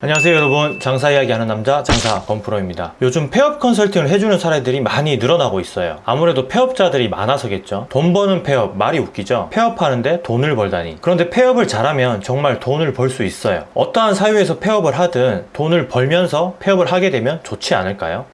안녕하세요 여러분. 장사 이야기 하는 남자 장사 범프로입니다. 요즘 폐업 컨설팅을 해주는 사례들이 많이 늘어나고 있어요. 아무래도 폐업자들이 많아서겠죠. 돈 버는 폐업 말이 웃기죠? 폐업하는데 돈을 벌다니. 그런데 폐업을 잘하면 정말 돈을 벌 수 있어요. 어떠한 사유에서 폐업을 하든 돈을 벌면서 폐업을 하게 되면 좋지 않을까요?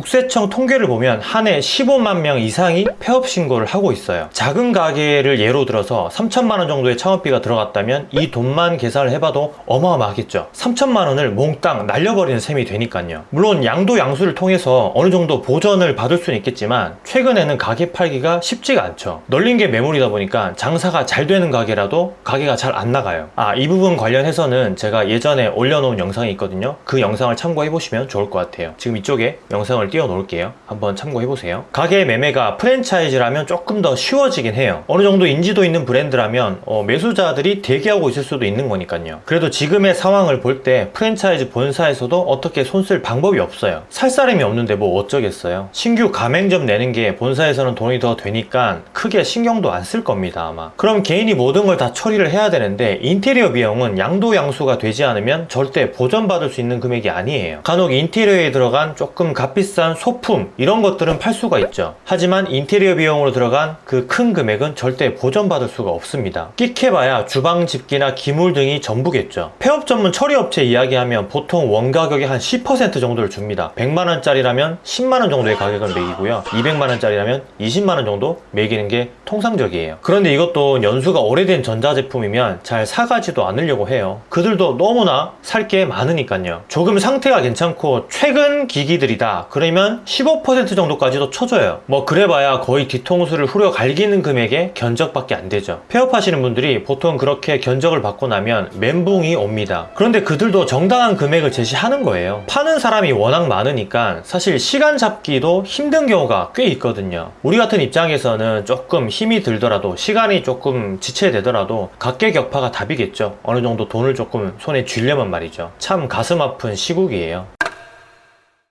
국세청 통계를 보면 한 해 15만 명 이상이 폐업 신고를 하고 있어요. 작은 가게를 예로 들어서 3천만 원 정도의 창업비가 들어갔다면 이 돈만 계산을 해봐도 어마어마하겠죠. 3천만 원을 몽땅 날려버리는 셈이 되니까요. 물론 양도 양수를 통해서 어느 정도 보전을 받을 수는 있겠지만 최근에는 가게 팔기가 쉽지가 않죠. 널린 게 매물이다 보니까 장사가 잘 되는 가게라도 가게가 잘 안 나가요. 아, 이 부분 관련해서는 제가 예전에 올려놓은 영상이 있거든요. 그 영상을 참고해 보시면 좋을 것 같아요. 지금 이쪽에 영상 을 띄워 놓을게요. 한번 참고해 보세요. 가게 매매가 프랜차이즈라면 조금 더 쉬워지긴 해요. 어느 정도 인지도 있는 브랜드라면 어, 매수자들이 대기하고 있을 수도 있는 거니까요. 그래도 지금의 상황을 볼 때 프랜차이즈 본사에서도 어떻게 손 쓸 방법이 없어요. 살 사람이 없는데 뭐 어쩌겠어요. 신규 가맹점 내는 게 본사에서는 돈이 더 되니까 크게 신경도 안 쓸 겁니다 아마. 그럼 개인이 모든 걸 다 처리를 해야 되는데 인테리어 비용은 양도 양수가 되지 않으면 절대 보전받을 수 있는 금액이 아니에요. 간혹 인테리어에 들어간 조금 값비싼 소품 이런 것들은 팔 수가 있죠. 하지만 인테리어 비용으로 들어간 그 큰 금액은 절대 보전받을 수가 없습니다. 끽해봐야 주방 집기나 기물 등이 전부겠죠. 폐업 전문 처리업체 이야기하면 보통 원가격의 한 10% 정도를 줍니다. 100만원짜리라면 10만원 정도의 가격을 매기고요. 200만원짜리라면 20만원 정도 매기는 게 통상적이에요. 그런데 이것도 연수가 오래된 전자제품이면 잘 사가지도 않으려고 해요. 그들도 너무나 살 게 많으니까요. 조금 상태가 괜찮고 최근 기기들이다. 그러면 15% 정도까지도 쳐줘요. 뭐 그래봐야 거의 뒤통수를 후려 갈기는 금액의 견적밖에 안 되죠. 폐업하시는 분들이 보통 그렇게 견적을 받고 나면 멘붕이 옵니다. 그런데 그들도 정당한 금액을 제시하는 거예요. 파는 사람이 워낙 많으니까 사실 시간 잡기도 힘든 경우가 꽤 있거든요. 우리 같은 입장에서는 조금 힘이 들더라도 시간이 조금 지체되더라도 각계격파가 답이겠죠. 어느 정도 돈을 조금 손에 쥐려면 말이죠. 참 가슴 아픈 시국이에요.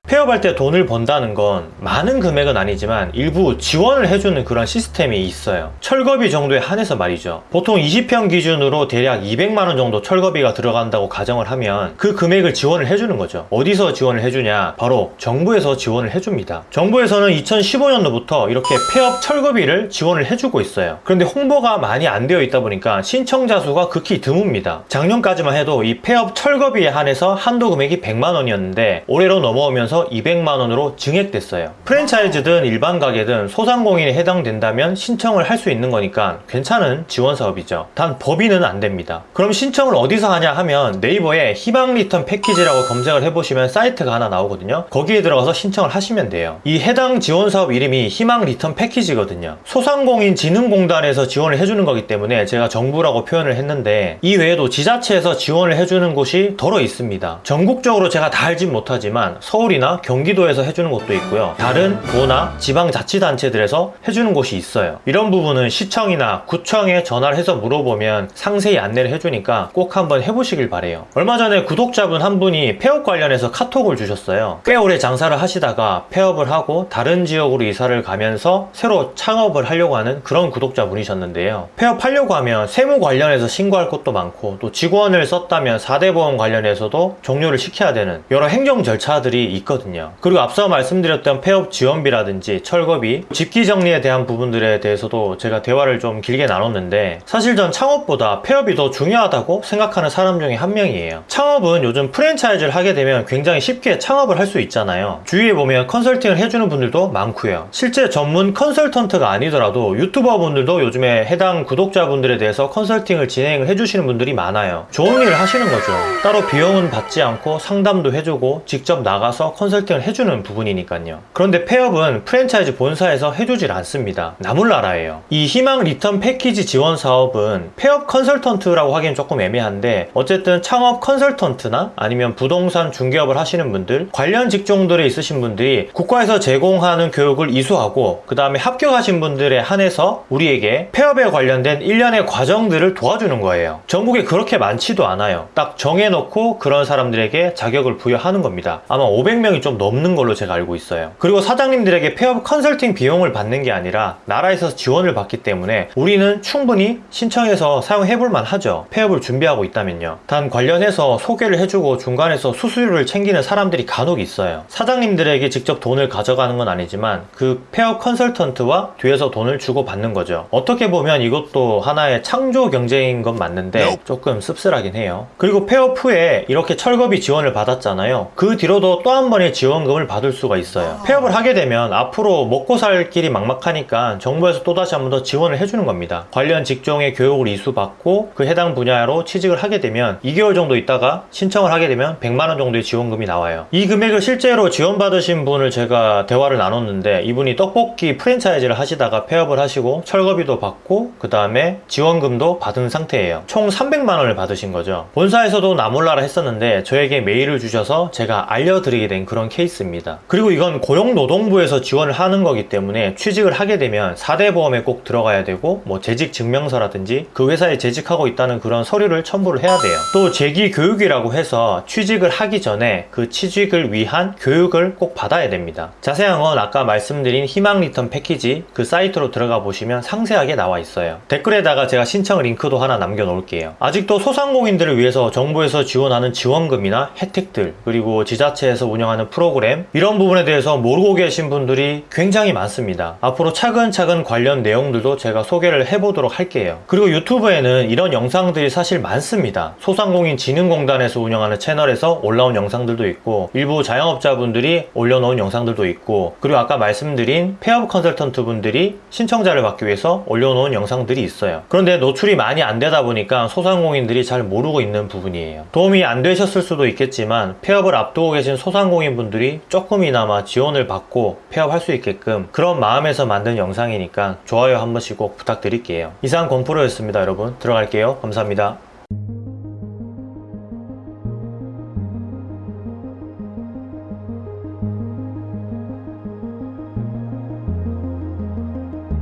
폐업할 때 돈을 번다는 건 많은 금액은 아니지만 일부 지원을 해주는 그런 시스템이 있어요. 철거비 정도에 한해서 말이죠. 보통 20평 기준으로 대략 200만원 정도 철거비가 들어간다고 가정을 하면 그 금액을 지원을 해주는 거죠. 어디서 지원을 해주냐? 바로 정부에서 지원을 해줍니다. 정부에서는 2015년도부터 이렇게 폐업 철거비를 지원을 해주고 있어요. 그런데 홍보가 많이 안 되어 있다 보니까 신청자 수가 극히 드뭅니다. 작년까지만 해도 이 폐업 철거비에 한해서 한도 금액이 100만원이었는데 올해로 넘어오면서 200만 원으로 증액됐어요. 프랜차이즈든 일반 가게든 소상공인에 해당된다면 신청을 할 수 있는 거니까 괜찮은 지원 사업이죠. 단 법인은 안 됩니다. 그럼 신청을 어디서 하냐 하면 네이버에 희망 리턴 패키지라고 검색을 해보시면 사이트가 하나 나오거든요. 거기에 들어가서 신청을 하시면 돼요. 이 해당 지원 사업 이름이 희망 리턴 패키지거든요. 소상공인 진흥공단에서 지원을 해주는 거기 때문에 제가 정부라고 표현을 했는데 이 외에도 지자체에서 지원을 해주는 곳이 더러 있습니다. 전국적으로 제가 다 알진 못하지만 서울이나 경기도에서 해주는 곳도 있고요. 다른 도나 지방자치단체들에서 해주는 곳이 있어요. 이런 부분은 시청이나 구청에 전화를 해서 물어보면 상세히 안내를 해주니까 꼭 한번 해보시길 바래요. 얼마 전에 구독자분 한 분이 폐업 관련해서 카톡을 주셨어요. 꽤 오래 장사를 하시다가 폐업을 하고 다른 지역으로 이사를 가면서 새로 창업을 하려고 하는 그런 구독자분이셨는데요. 폐업하려고 하면 세무 관련해서 신고할 것도 많고 또 직원을 썼다면 4대 보험 관련해서도 종료를 시켜야 되는 여러 행정 절차들이 있거든요. 그리고 앞서 말씀드렸던 폐업 지원비라든지 철거비, 집기 정리에 대한 부분들에 대해서도 제가 대화를 좀 길게 나눴는데 사실 전 창업보다 폐업이 더 중요하다고 생각하는 사람 중에 한 명이에요. 창업은 요즘 프랜차이즈를 하게 되면 굉장히 쉽게 창업을 할 수 있잖아요. 주위에 보면 컨설팅을 해주는 분들도 많고요. 실제 전문 컨설턴트가 아니더라도 유튜버 분들도 요즘에 해당 구독자분들에 대해서 컨설팅을 진행을 해주시는 분들이 많아요. 좋은 일을 하시는 거죠. 따로 비용은 받지 않고 상담도 해주고 직접 나가서 컨설팅을 해주는 부분이니까요. 그런데 폐업은 프랜차이즈 본사에서 해주질 않습니다. 나몰라라예요. 이 희망 리턴 패키지 지원 사업은 폐업 컨설턴트라고 하기엔 조금 애매한데 어쨌든 창업 컨설턴트나 아니면 부동산 중개업을 하시는 분들 관련 직종들에 있으신 분들이 국가에서 제공하는 교육을 이수하고 그 다음에 합격하신 분들에 한해서 우리에게 폐업에 관련된 일련의 과정들을 도와주는 거예요. 전국에 그렇게 많지도 않아요. 딱 정해놓고 그런 사람들에게 자격을 부여하는 겁니다. 아마 500명 명이 좀 넘는 걸로 제가 알고 있어요. 그리고 사장님들에게 폐업 컨설팅 비용을 받는 게 아니라 나라에서 지원을 받기 때문에 우리는 충분히 신청해서 사용해 볼 만하죠. 폐업을 준비하고 있다면요. 단 관련해서 소개를 해주고 중간에서 수수료를 챙기는 사람들이 간혹 있어요. 사장님들에게 직접 돈을 가져가는 건 아니지만 그 폐업 컨설턴트와 뒤에서 돈을 주고 받는 거죠. 어떻게 보면 이것도 하나의 창조 경제인 건 맞는데 조금 씁쓸하긴 해요. 그리고 폐업 후에 이렇게 철거비 지원을 받았잖아요. 그 뒤로도 또 한 번의 지원금을 받을 수가 있어요. 폐업을 하게 되면 앞으로 먹고 살 길이 막막하니까 정부에서 또다시 한 번 더 지원을 해주는 겁니다. 관련 직종의 교육을 이수받고 그 해당 분야로 취직을 하게 되면 2개월 정도 있다가 신청을 하게 되면 100만 원 정도의 지원금이 나와요. 이 금액을 실제로 지원받으신 분을 제가 대화를 나눴는데 이분이 떡볶이 프랜차이즈를 하시다가 폐업을 하시고 철거비도 받고 그 다음에 지원금도 받은 상태예요. 총 300만 원을 받으신 거죠. 본사에서도 나몰라라 했었는데 저에게 메일을 주셔서 제가 알려드리게 된 그런 케이스입니다. 그리고 이건 고용노동부에서 지원을 하는 거기 때문에 취직을 하게 되면 4대 보험에 꼭 들어가야 되고 뭐 재직 증명서라든지 그 회사에 재직하고 있다는 그런 서류를 첨부를 해야 돼요. 또 재기 교육이라고 해서 취직을 하기 전에 그 취직을 위한 교육을 꼭 받아야 됩니다. 자세한 건 아까 말씀드린 희망 리턴 패키지 그 사이트로 들어가 보시면 상세하게 나와 있어요. 댓글에다가 제가 신청 링크도 하나 남겨 놓을게요. 아직도 소상공인들을 위해서 정부에서 지원하는 지원금이나 혜택들 그리고 지자체에서 운영하는 프로그램 이런 부분에 대해서 모르고 계신 분들이 굉장히 많습니다. 앞으로 차근차근 관련 내용들도 제가 소개를 해보도록 할게요. 그리고 유튜브에는 이런 영상들이 사실 많습니다. 소상공인 진흥공단에서 운영하는 채널에서 올라온 영상들도 있고 일부 자영업자분들이 올려놓은 영상들도 있고 그리고 아까 말씀드린 폐업 컨설턴트 분들이 신청자를 받기 위해서 올려놓은 영상들이 있어요. 그런데 노출이 많이 안 되다 보니까 소상공인들이 잘 모르고 있는 부분이에요. 도움이 안 되셨을 수도 있겠지만 폐업을 앞두고 계신 소상공인 분들이 조금이나마 지원을 받고 폐업할 수 있게끔 그런 마음에서 만든 영상이니까 좋아요 한 번씩 꼭 부탁드릴게요. 이상 건프로였습니다 여러분. 들어갈게요. 감사합니다.